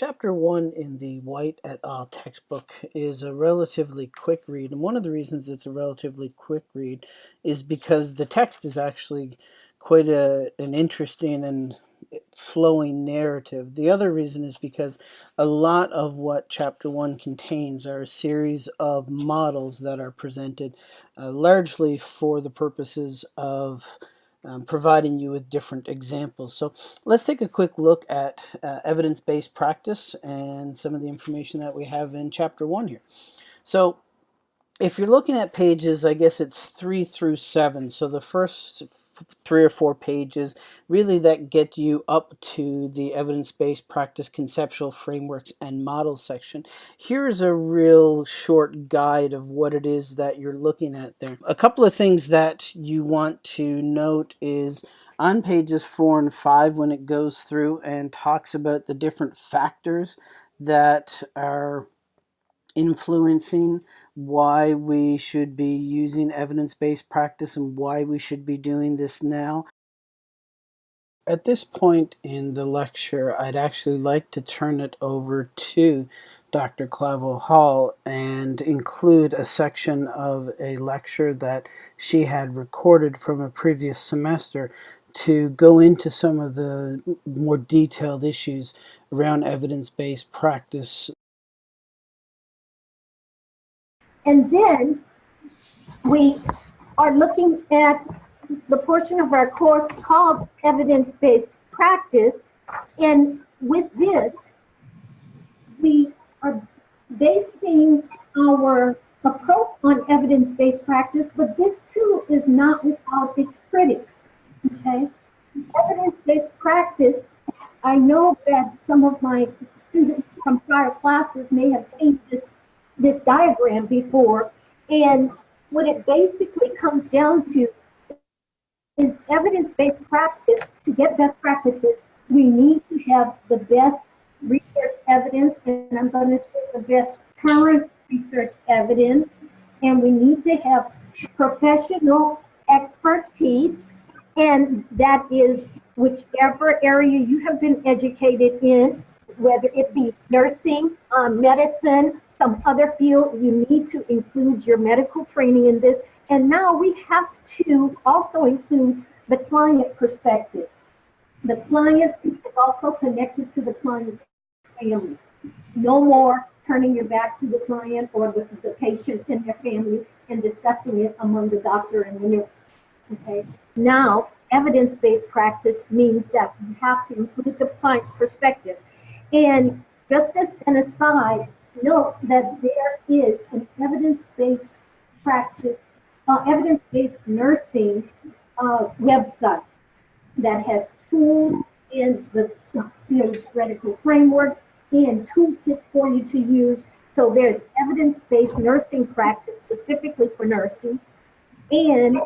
Chapter 1 in the White et al. textbook is a relatively quick read, and one of the reasons it's a relatively quick read is because the text is actually quite a, an interesting and flowing narrative. The other reason is because a lot of what Chapter 1 contains are a series of models that are presented uh, largely for the purposes of um, providing you with different examples. So let's take a quick look at uh, evidence-based practice and some of the information that we have in chapter one here. So if you're looking at pages, I guess it's three through seven. So the first three or four pages really that get you up to the evidence-based practice conceptual frameworks and models section. Here's a real short guide of what it is that you're looking at there. A couple of things that you want to note is on pages four and five when it goes through and talks about the different factors that are influencing why we should be using evidence-based practice and why we should be doing this now. At this point in the lecture, I'd actually like to turn it over to Dr. Clavel Hall and include a section of a lecture that she had recorded from a previous semester to go into some of the more detailed issues around evidence-based practice And then we are looking at the portion of our course called evidence-based practice. And with this, we are basing our approach on evidence-based practice, but this too is not without its critics, okay? Evidence-based practice, I know that some of my students from prior classes may have seen this this diagram before. And what it basically comes down to is evidence-based practice. To get best practices, we need to have the best research evidence, and I'm going to say the best current research evidence, and we need to have professional expertise, and that is whichever area you have been educated in, whether it be nursing, um, medicine, some other field, you need to include your medical training in this. And now we have to also include the client perspective. The client is also connected to the client's family. No more turning your back to the client or the, the patient and their family and discussing it among the doctor and the nurse. Okay. Now, evidence-based practice means that you have to include the client perspective. And just as an aside, note that there is an evidence-based practice, uh, evidence-based nursing uh, website that has tools in the theoretical frameworks and toolkits for you to use. So there's evidence-based nursing practice specifically for nursing. And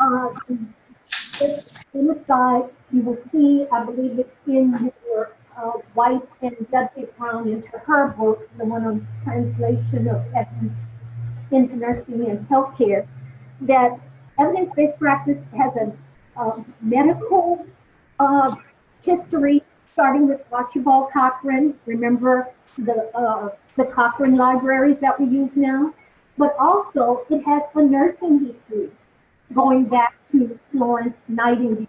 uh, in the side, you will see, I believe it's in uh, White and Dudley Brown into her book, the one on translation of evidence into nursing and healthcare, that evidence-based practice has a, a medical uh, history, starting with Archibald Cochrane. Remember the uh, the Cochrane libraries that we use now, but also it has a nursing history, going back to Florence Nightingale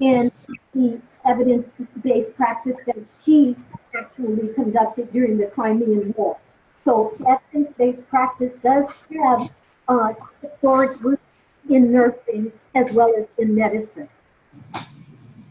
in the evidence-based practice that she actually conducted during the Crimean War. So evidence-based practice does have uh, historic roots in nursing as well as in medicine.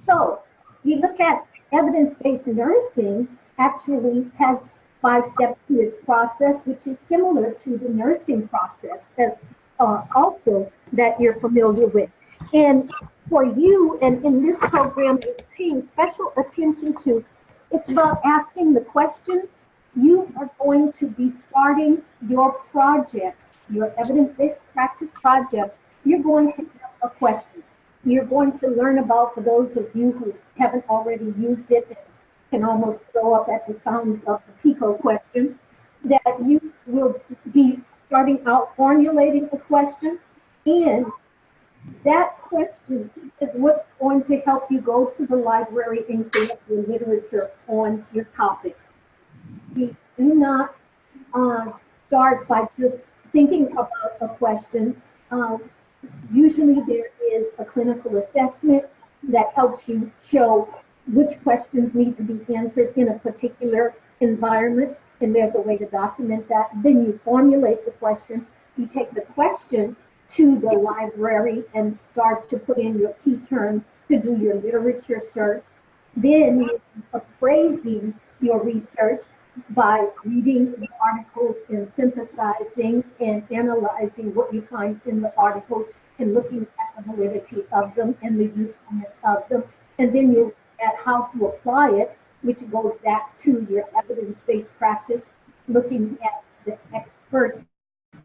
So we look at evidence-based nursing actually has five steps to its process, which is similar to the nursing process as uh, also that you're familiar with. And for you and in this program, paying special attention to, it's about asking the question. You are going to be starting your projects, your evidence-based practice projects. You're going to have a question. You're going to learn about, for those of you who haven't already used it, and can almost throw up at the sound of the PICO question, that you will be starting out formulating a question and that question is what's going to help you go to the library and collect your literature on your topic. You do not uh, start by just thinking about a question. Uh, usually there is a clinical assessment that helps you show which questions need to be answered in a particular environment, and there's a way to document that. Then you formulate the question. You take the question to the library and start to put in your key terms to do your literature search. Then appraising your research by reading the articles and synthesizing and analyzing what you find in the articles and looking at the validity of them and the usefulness of them. And then you at how to apply it, which goes back to your evidence-based practice, looking at the expert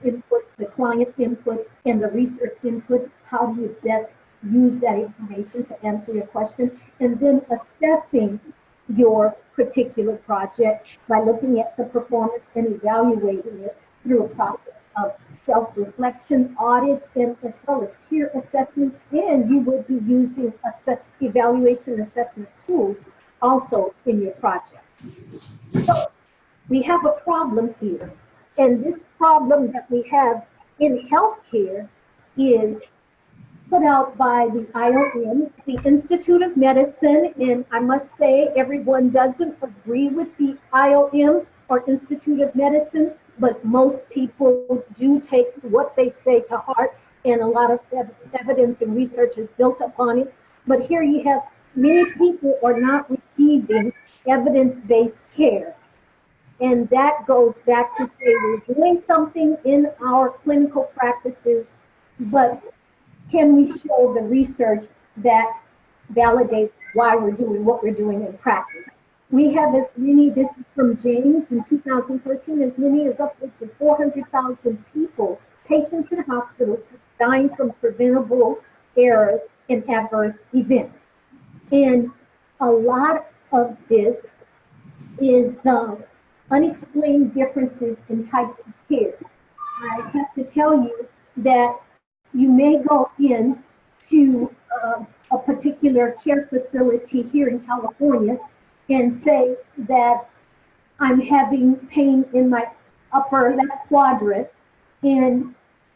input, the client input, and the research input. How do you best use that information to answer your question? And then assessing your particular project by looking at the performance and evaluating it through a process of self-reflection audits and as well as peer assessments and you would be using assess evaluation assessment tools also in your project. So we have a problem here and this problem that we have in healthcare is put out by the IOM, the Institute of Medicine, and I must say everyone doesn't agree with the IOM or Institute of Medicine, but most people do take what they say to heart, and a lot of ev evidence and research is built upon it. But here you have many people are not receiving evidence-based care. And that goes back to say we're doing something in our clinical practices, but can we show the research that validates why we're doing what we're doing in practice? We have as many, this is from James in 2013, as many as upwards of 400,000 people, patients in hospitals dying from preventable errors and adverse events. And a lot of this is uh, unexplained differences in types of care. I have to tell you that you may go in to uh, a particular care facility here in California and say that I'm having pain in my upper left quadrant and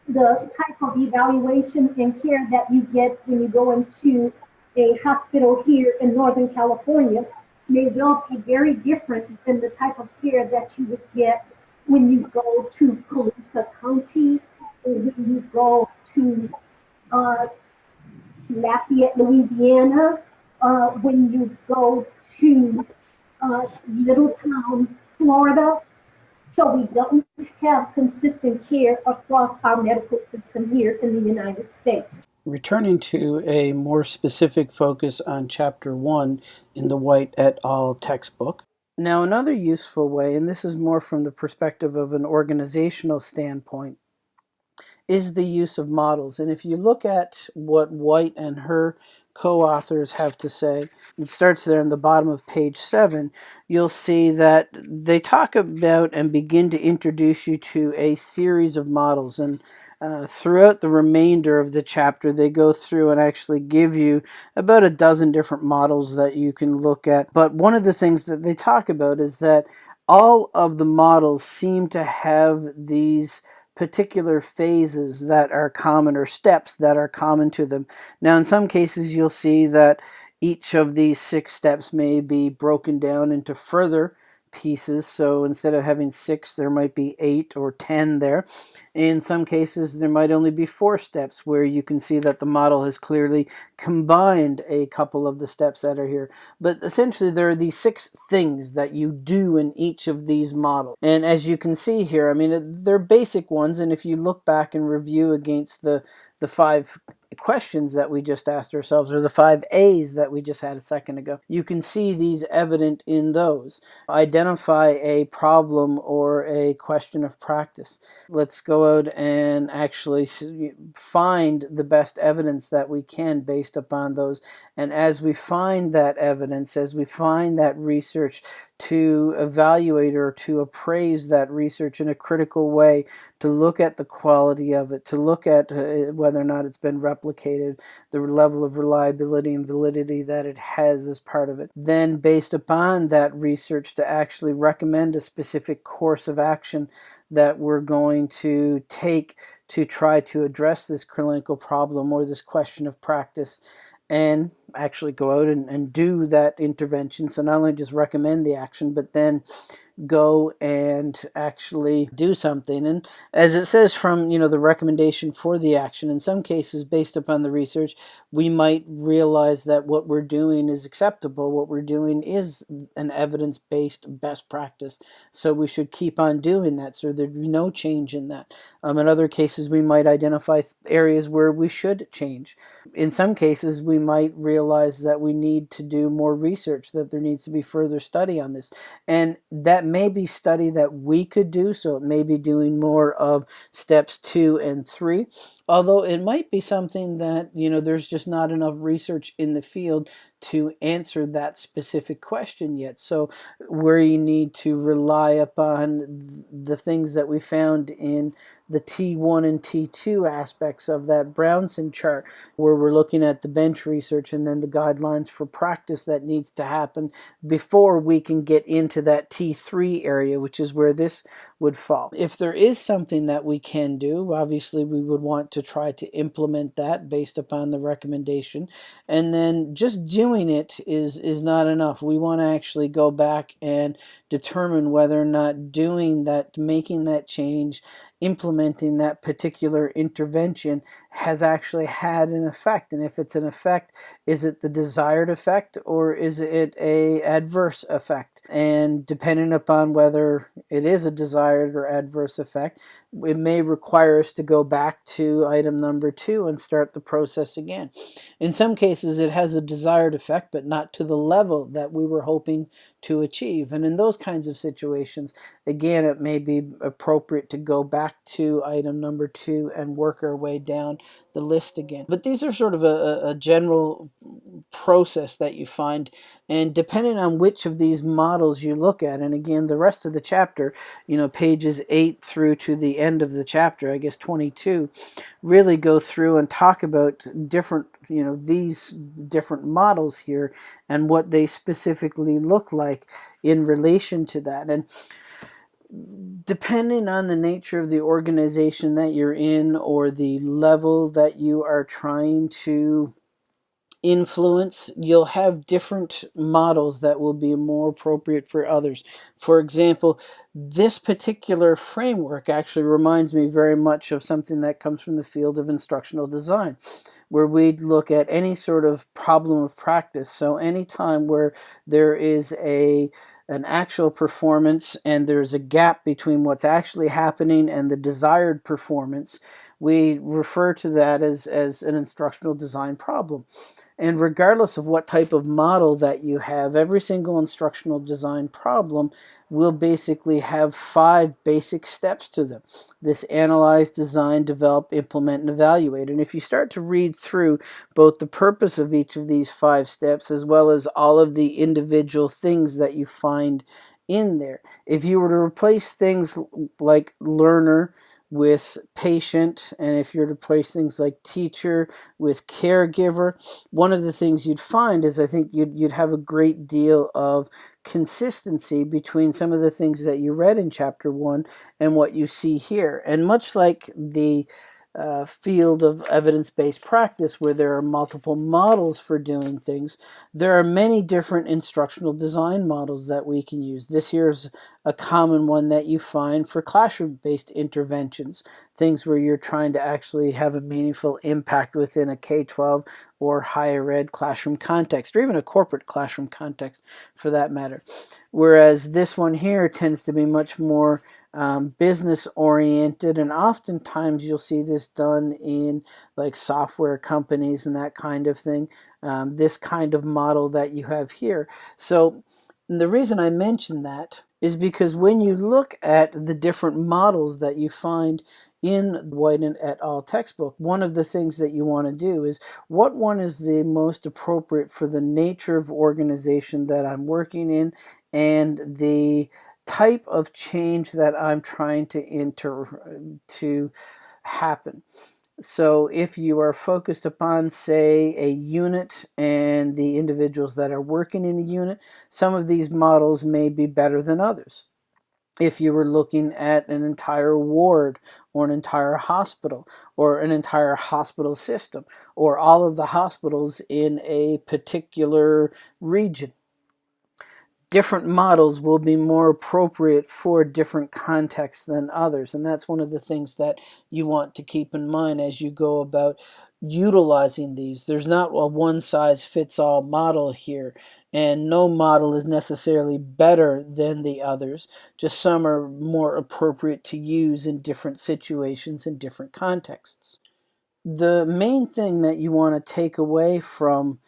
the type of evaluation and care that you get when you go into a hospital here in Northern California may well be very different than the type of care that you would get when you go to Colusa County or when you go to uh, Lafayette, Louisiana, uh, when you go to uh, Littletown, Florida. So we don't have consistent care across our medical system here in the United States. Returning to a more specific focus on Chapter 1 in the White et al. textbook. Now, another useful way, and this is more from the perspective of an organizational standpoint, is the use of models. And if you look at what White and her co-authors have to say, it starts there in the bottom of page 7, you'll see that they talk about and begin to introduce you to a series of models. And uh, throughout the remainder of the chapter, they go through and actually give you about a dozen different models that you can look at. But one of the things that they talk about is that all of the models seem to have these particular phases that are common or steps that are common to them. Now, in some cases, you'll see that each of these six steps may be broken down into further pieces. So instead of having six, there might be eight or ten there. In some cases, there might only be four steps where you can see that the model has clearly combined a couple of the steps that are here. But essentially, there are these six things that you do in each of these models. And as you can see here, I mean, they're basic ones. And if you look back and review against the, the five questions that we just asked ourselves or the five A's that we just had a second ago. You can see these evident in those. Identify a problem or a question of practice. Let's go out and actually find the best evidence that we can based upon those. And as we find that evidence, as we find that research, to evaluate or to appraise that research in a critical way, to look at the quality of it, to look at uh, whether or not it's been replicated, the level of reliability and validity that it has as part of it. Then, based upon that research, to actually recommend a specific course of action that we're going to take to try to address this clinical problem or this question of practice and actually go out and, and do that intervention. So not only just recommend the action, but then go and actually do something. And as it says from, you know, the recommendation for the action, in some cases, based upon the research, we might realize that what we're doing is acceptable. What we're doing is an evidence-based best practice. So we should keep on doing that. So there'd be no change in that. Um, in other cases, we might identify areas where we should change. In some cases, we might realize that we need to do more research, that there needs to be further study on this. And that may be study that we could do, so it may be doing more of steps two and three. Although it might be something that, you know, there's just not enough research in the field to answer that specific question yet. So where you need to rely upon the things that we found in the T1 and T2 aspects of that Brownson chart, where we're looking at the bench research and then the guidelines for practice that needs to happen before we can get into that T3 area, which is where this would fall. If there is something that we can do, obviously we would want to try to implement that based upon the recommendation. And then just doing it is, is not enough. We want to actually go back and determine whether or not doing that, making that change, implementing that particular intervention has actually had an effect. And if it's an effect, is it the desired effect or is it a adverse effect? And depending upon whether it is a desired or adverse effect, it may require us to go back to item number two and start the process again. In some cases, it has a desired effect, but not to the level that we were hoping to achieve. And in those kinds of situations, again, it may be appropriate to go back to item number two and work our way down the list again. But these are sort of a, a general process that you find and depending on which of these models you look at and again the rest of the chapter you know pages 8 through to the end of the chapter I guess 22 really go through and talk about different you know these different models here and what they specifically look like in relation to that and depending on the nature of the organization that you're in or the level that you are trying to influence, you'll have different models that will be more appropriate for others. For example, this particular framework actually reminds me very much of something that comes from the field of instructional design, where we'd look at any sort of problem of practice. So anytime where there is a an actual performance and there's a gap between what's actually happening and the desired performance, we refer to that as, as an instructional design problem. And regardless of what type of model that you have, every single instructional design problem will basically have five basic steps to them. This analyze, design, develop, implement, and evaluate. And if you start to read through both the purpose of each of these five steps as well as all of the individual things that you find in there, if you were to replace things like learner, with patient and if you're to place things like teacher with caregiver one of the things you'd find is I think you'd, you'd have a great deal of consistency between some of the things that you read in chapter one and what you see here. And much like the uh, field of evidence-based practice where there are multiple models for doing things. There are many different instructional design models that we can use. This here is a common one that you find for classroom-based interventions, things where you're trying to actually have a meaningful impact within a K-12 or higher ed classroom context, or even a corporate classroom context for that matter. Whereas this one here tends to be much more um, business oriented and oftentimes you'll see this done in like software companies and that kind of thing um, this kind of model that you have here so the reason I mention that is because when you look at the different models that you find in White and et al. textbook, one of the things that you want to do is what one is the most appropriate for the nature of organization that I'm working in and the type of change that I'm trying to inter to happen. So if you are focused upon, say, a unit and the individuals that are working in a unit, some of these models may be better than others. If you were looking at an entire ward or an entire hospital or an entire hospital system or all of the hospitals in a particular region, different models will be more appropriate for different contexts than others. And that's one of the things that you want to keep in mind as you go about utilizing these. There's not a one size fits all model here, and no model is necessarily better than the others. Just some are more appropriate to use in different situations and different contexts. The main thing that you want to take away from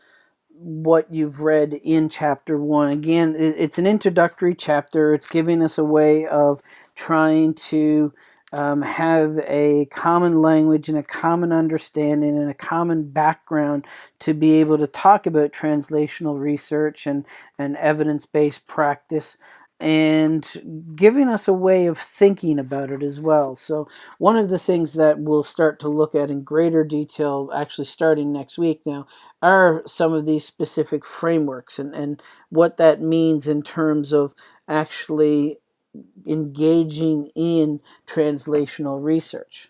what you've read in chapter one. Again, it's an introductory chapter. It's giving us a way of trying to um, have a common language and a common understanding and a common background to be able to talk about translational research and, and evidence-based practice and giving us a way of thinking about it as well. So one of the things that we'll start to look at in greater detail, actually starting next week now, are some of these specific frameworks and, and what that means in terms of actually engaging in translational research.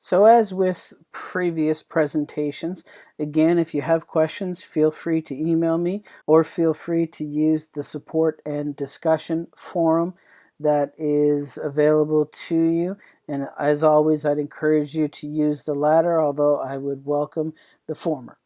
So as with previous presentations, again, if you have questions, feel free to email me or feel free to use the support and discussion forum that is available to you. And as always, I'd encourage you to use the latter, although I would welcome the former.